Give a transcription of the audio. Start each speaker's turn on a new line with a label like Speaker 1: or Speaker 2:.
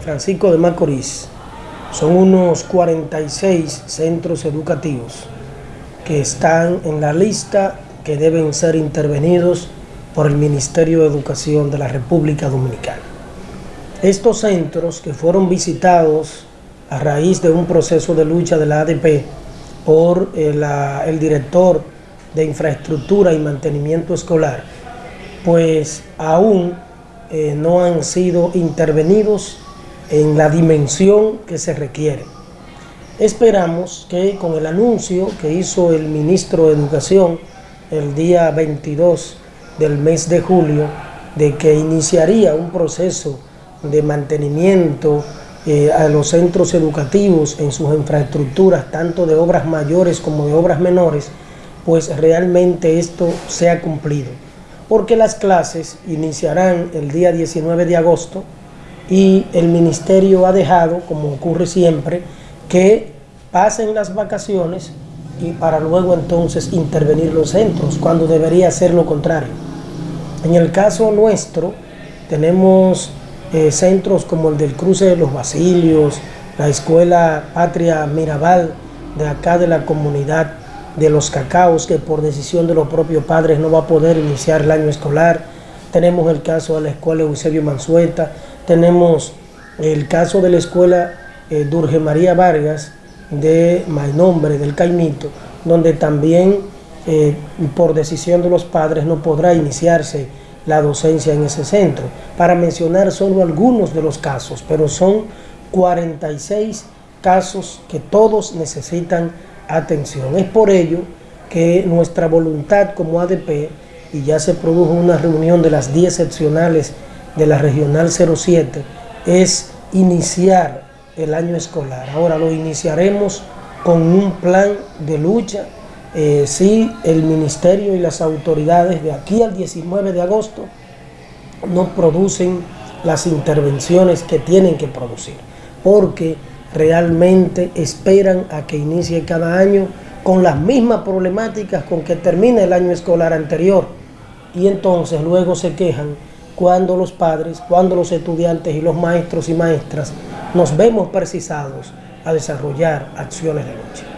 Speaker 1: Francisco de Macorís son unos 46 centros educativos que están en la lista que deben ser intervenidos por el Ministerio de Educación de la República Dominicana. Estos centros que fueron visitados a raíz de un proceso de lucha de la ADP por el, eh, el director de infraestructura y mantenimiento escolar, pues aún eh, no han sido intervenidos en la dimensión que se requiere. Esperamos que con el anuncio que hizo el ministro de Educación el día 22 del mes de julio, de que iniciaría un proceso de mantenimiento eh, a los centros educativos en sus infraestructuras, tanto de obras mayores como de obras menores, pues realmente esto sea cumplido porque las clases iniciarán el día 19 de agosto y el ministerio ha dejado, como ocurre siempre, que pasen las vacaciones y para luego entonces intervenir los centros, cuando debería ser lo contrario. En el caso nuestro, tenemos eh, centros como el del Cruce de los Basilios, la Escuela Patria Mirabal, de acá de la comunidad de los cacaos que por decisión de los propios padres no va a poder iniciar el año escolar. Tenemos el caso de la escuela Eusebio Mansueta, tenemos el caso de la escuela eh, Durge María Vargas de Mainombre, del Caimito, donde también eh, por decisión de los padres no podrá iniciarse la docencia en ese centro. Para mencionar solo algunos de los casos, pero son 46 casos que todos necesitan atención. Es por ello que nuestra voluntad como ADP, y ya se produjo una reunión de las 10 seccionales de la Regional 07, es iniciar el año escolar. Ahora lo iniciaremos con un plan de lucha. Eh, si el Ministerio y las autoridades de aquí al 19 de agosto no producen las intervenciones que tienen que producir. Porque realmente esperan a que inicie cada año con las mismas problemáticas con que termina el año escolar anterior y entonces luego se quejan cuando los padres, cuando los estudiantes y los maestros y maestras nos vemos precisados a desarrollar acciones de lucha.